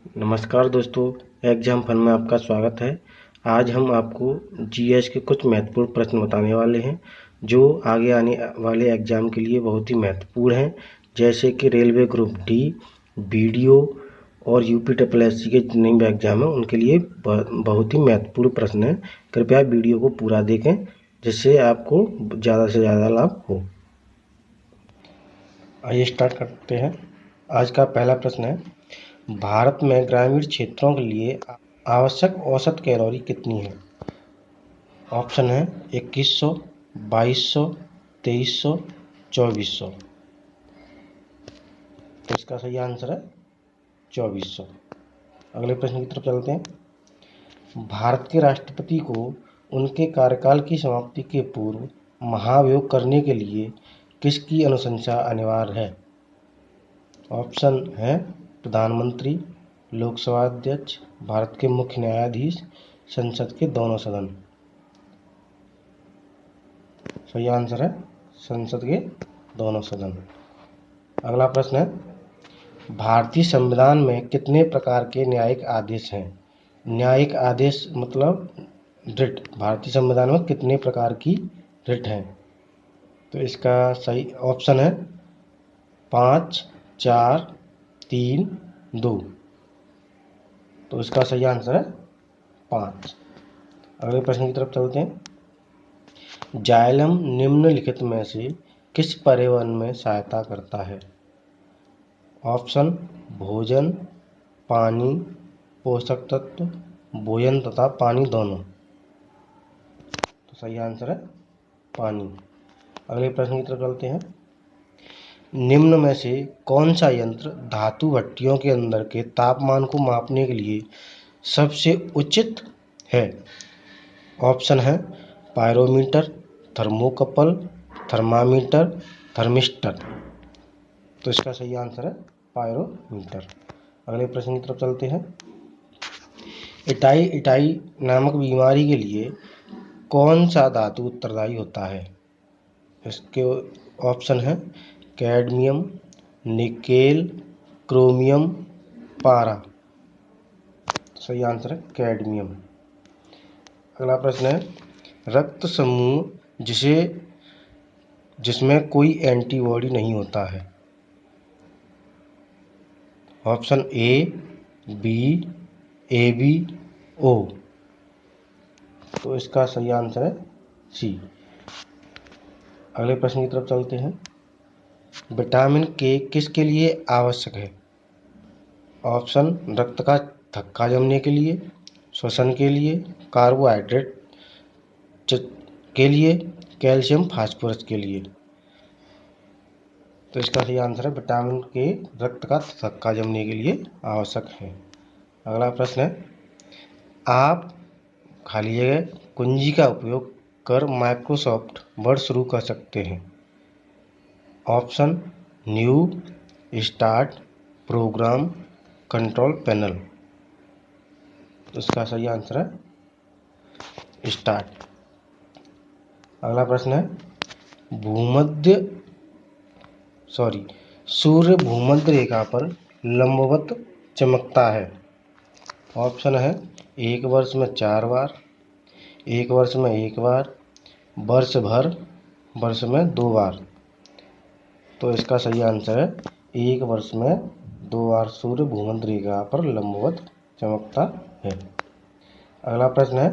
नमस्कार दोस्तों exam fun में आपका स्वागत है। आज हम आपको जीएस के कुछ महत्वपूर्ण प्रश्न बताने वाले हैं, जो आगे आने वाले एग्ज़ाम के लिए बहुत ही महत्वपूर्ण हैं। जैसे कि रेलवे ग्रुप डी बीडीओ और यूपी ट्रिपल एस के जितने भी एग्ज़ाम हैं, उनके लिए बहुत ही महत्वपूर्ण प्रश्न हैं। कृपया वीडियो को पूरा देखें, जिससे आपको ज़्यादा से ज़्यादा लाभ हो। आइए स्टार्ट करते हैं। आज का पहला प्रश्न है, भारत में ग्रामीण क्षेत्रों के लिए आवश्यक औसत कैलोरी कितनी है? ऑप्शन है इक्कीस सौ, बाईस सौ, तेईस सौ, चौबीस सौ। तो इसका सही आंसर है चौबीस सौ। अगले प्रश्न की तरफ़ चलते हैं। भारत के राष्ट्रपति को उनके कार्यकाल की समाप्ति के पूर्व महाभियोग करने के लिए किसकी अनुशंसा अनिवार्य है? ऑप्शन है। प्रधानमंत्री, लोकसभा अध्यक्ष, भारत के मुख्य न्यायाधीश, संसद के दोनों सदन। सही आंसर है, संसद के दोनों सदन। अगला प्रश्न है, भारतीय संविधान में कितने प्रकार के न्यायिक आदेश हैं? न्यायिक आदेश मतलब रिट। भारतीय संविधान में कितने प्रकार की रिट हैं? तो इसका सही ऑप्शन है, पाँच चार, तीन, दो। तो इसका सही आंसर है पाँच। अगले प्रश्न की तरफ़ चलते हैं। जायलम निम्नलिखित में से किस परिवहन में सहायता करता है? ऑप्शन, भोजन, पानी, पोषक तत्व भोजन तथा पानी दोनों। तो सही आंसर है पानी। अगले प्रश्न की तरफ़ चलते हैं। निम्न में से कौन सा यंत्र धातु भट्टियों के अंदर के तापमान को मापने के लिए सबसे उचित है? ऑप्शन है पायरोमीटर, थर्मोकपल, थर्मामीटर, थर्मिस्टर। तो इसका सही आंसर है पायरोमीटर। अगले प्रश्न की तरफ़ चलते हैं। इटाई इटाई नामक बीमारी के लिए कौन सा धातु उत्तरदायी होता है? इसके ऑप्शन है कैडमियम, निकेल, क्रोमियम, पारा। सही आंसर है कैडमियम। अगला प्रश्न है, रक्त समूह जिसे, जिसमें कोई एंटीबॉडी नहीं होता है। Option A B A B O तो इसका सही आंसर है सी अगले प्रश्न की तरफ़ चलते हैं। विटामिन के किसके लिए आवश्यक है? ऑप्शन, रक्त का थक्का जमने के लिए, श्वसन के लिए, कार्बोहाइड्रेट के लिए, कैल्शियम, फास्फोरस के लिए। तो इसका सही आंसर है, विटामिन के रक्त का थक्का जमने के लिए आवश्यक है। अगला प्रश्न है, आप खाली जगह कुंजी का उपयोग कर माइक्रोसॉफ्ट वर्ड शुरू कर सकते हैं। Option, new, start, program, control panel. इसका सही आंसर है, स्टार्ट। अगला प्रश्न है, भूमध्य, सॉरी, सूर्य भूमध्य रेखा पर लंबवत चमकता है। ऑप्शन है, एक वर्ष में चार बार, एक वर्ष में एक बार, वर्ष भर, वर्ष में दो बार। तो इसका सही आंसर है, एक वर्ष में दो बार सूर्य भूमध्य रेखा पर लंबवत चमकता है। अगला प्रश्न है,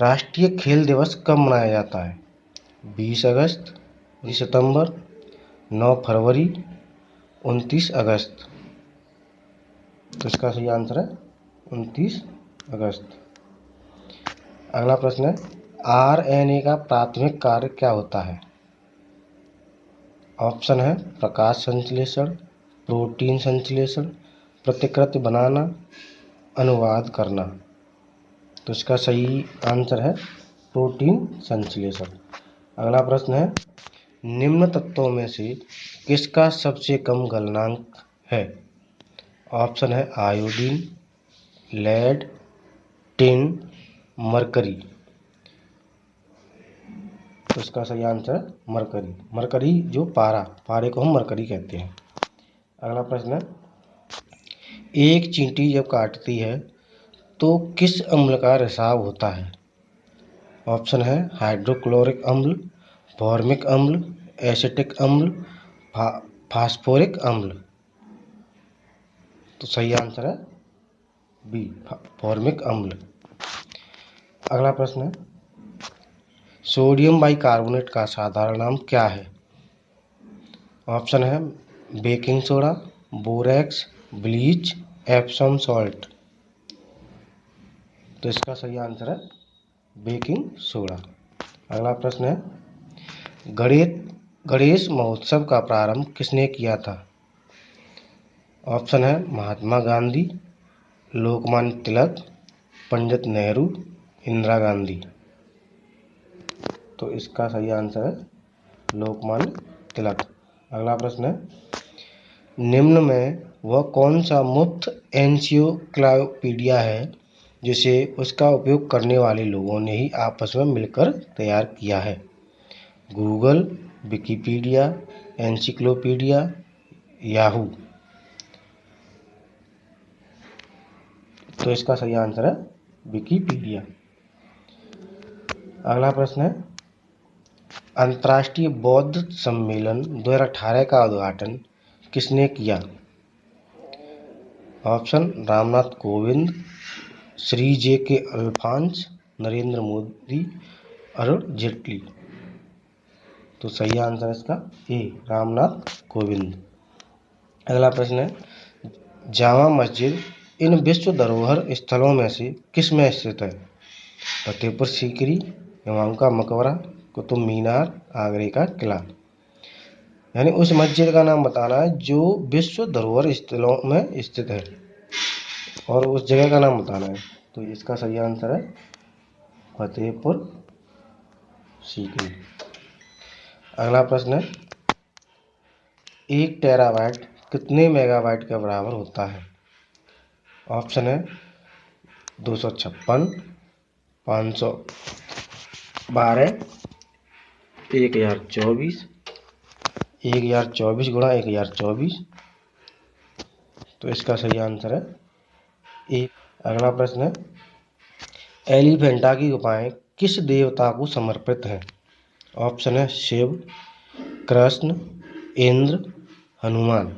राष्ट्रीय खेल दिवस कब मनाया जाता है? बीस अगस्त, बीस सितंबर, नौ फरवरी, उनतीस अगस्त। तो इसका सही आंसर है, उनतीस अगस्त। अगला प्रश्न है आर एन ए का प्राथमिक कार्य क्या होता है? ऑप्शन है प्रकाश संश्लेषण, प्रोटीन संश्लेषण, प्रतिकृति बनाना, अनुवाद करना। तो इसका सही आंसर है प्रोटीन संश्लेषण। अगला प्रश्न है, निम्न तत्वों में से किसका सबसे कम गलनांक है? ऑप्शन है आयोडीन, लेड, टिन, मरकरी। तो इसका सही आंसर है मरकरी। मरकरी जो पारा, पारे को हम मरकरी कहते हैं। अगला प्रश्न है, एक चींटी जब काटती है तो किस अम्ल का रिसाव होता है? ऑप्शन है हाइड्रोक्लोरिक अम्ल फॉर्मिक अम्ल एसिटिक अम्ल फास्फोरिक अम्ल। तो सही आंसर है बी फॉर्मिक अम्ल। अगला प्रश्न है सोडियम बाइकार्बोनेट का साधारण नाम क्या है? ऑप्शन है baking soda, borax, bleach, Epsom salt. तो इसका सही आंसर है बेकिंग सोडा। अगला प्रश्न है, गणेश गणेश महोत्सव का प्रारंभ किसने किया था? ऑप्शन है महात्मा गांधी, लोकमान्य तिलक, पंडित नेहरू, इंदिरा गांधी। तो इसका सही आंसर है लोकमान्य तिलक। अगला प्रश्न है, निम्न में वह कौन सा मुफ़्त एनसियोक्लापीडिया है जिसे उसका उपयोग करने वाले लोगों ने ही आपस में मिलकर तैयार किया है? Google, Wikipedia encyclopedia Yahoo. तो इसका सही आंसर है विकीपीडिया। अगला प्रश्न है अंतर्राष्ट्रीय बौद्ध सम्मेलन 2018 का उद्घाटन किसने किया? Option, Ramnath Kovind, Shri J K Alphons, Narendra Modi, Arun Jaitley. तो सही आंसर इसका ए, रामनाथ कोविंद। अगला प्रश्न है, जामा मस्जिद इन विश्व धरोहर स्थलों में से किसमें स्थित है? फतेहपुर, सीकरी, इमाम का मकबरा कुतुब मीनार आगरे का किला। यानी उस मस्जिद का नाम बताना है, जो विश्व धरोहर स्थलों में स्थित है। और उस जगह का नाम बताना है। तो इसका सही आंसर है, फतेहपुर सीकरी। अगला प्रश्न है, एक टेराबाइट कितने मेगाबाइट के बराबर होता है? ऑप्शन है, दो सौ छप्पन, पाँच सौ बारह एक हज़ार चौबीस। एक हज़ार चौबीस गुणा एक हज़ार चौबीस। तो इसका सही आंसर है एक अगला प्रश्न है, एलिफेंटा की गुफाएँ किस देवता को समर्पित हैं? ऑप्शन है शिव, कृष्ण, इंद्र, हनुमान।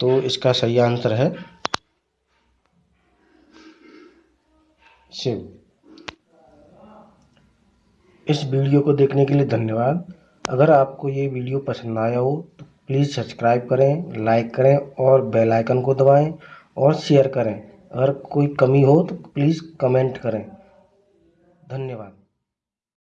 तो इसका सही आंसर है शिव। इस वीडियो को देखने के लिए धन्यवाद। अगर आपको ये वीडियो पसंद आया हो तो प्लीज़ सब्सक्राइब करें लाइक करें और बेल आइकन को दबाएँ और शेयर करें। अगर कोई कमी हो तो प्लीज़ कमेंट करें। धन्यवाद।